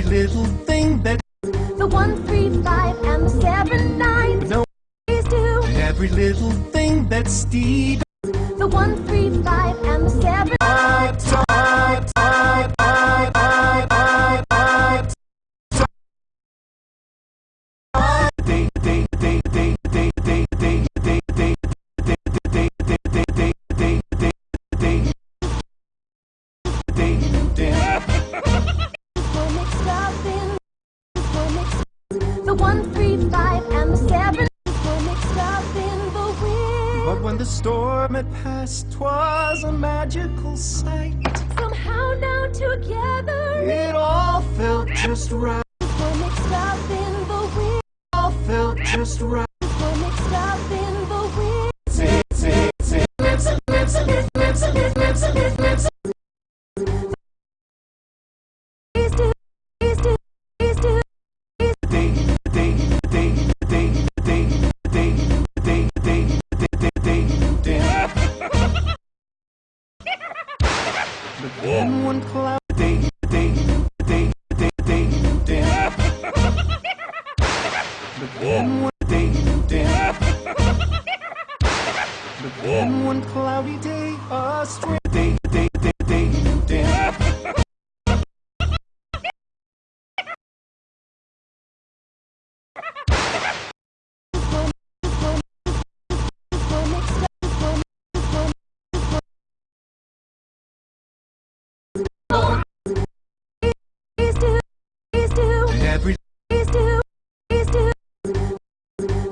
Every little thing that The one, three, five, and the seven, nine. No. Please do. every little thing that Steve The one, But when the storm had passed, twas a magical sight. Somehow now together. It all felt just right. We're mixed up in the wind. All felt just right. and cloud day, day, day, day. One day, one cloudy day, a day, day, day, day. day.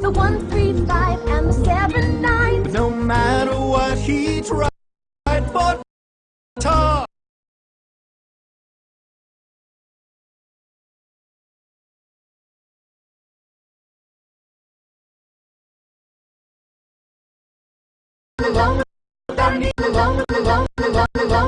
The one, three, five, and the seven, nine. No matter what he tried, but talk. Along without me, along, along, along,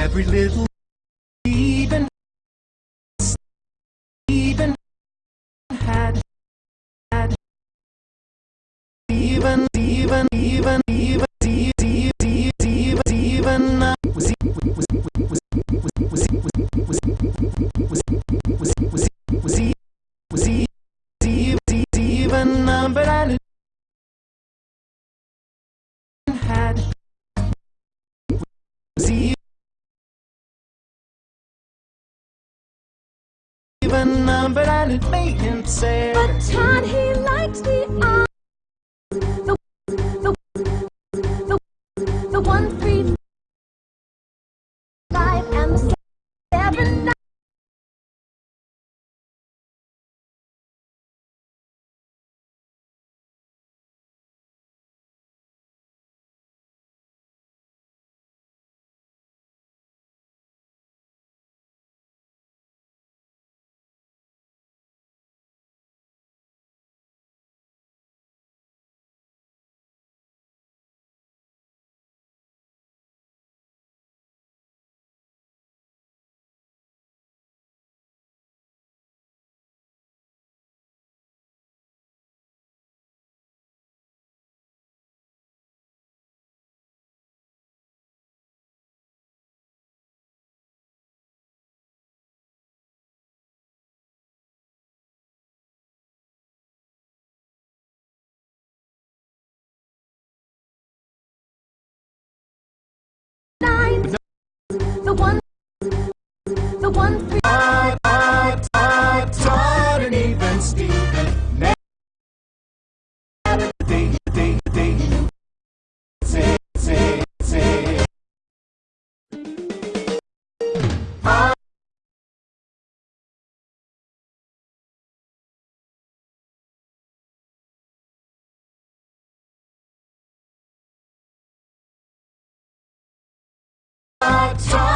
every little, even, even had, had, even, even, even, even, even numbered and it made him sad. But Todd, he likes the The one, the one, three. Todd, Todd, Todd, Todd, and even Steven. Now, ding, ding, ding. Say, say, say. Todd.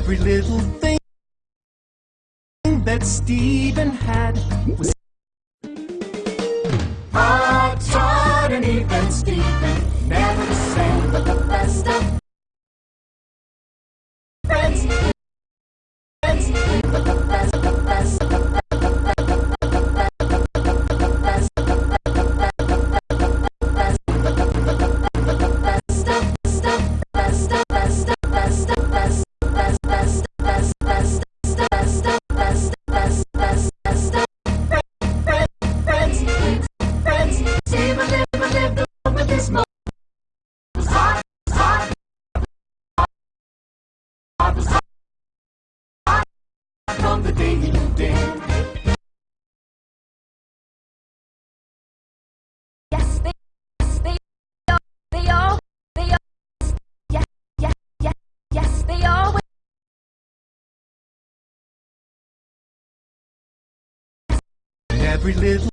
Every little thing that Steven had was autonomy, and Steven never sang every little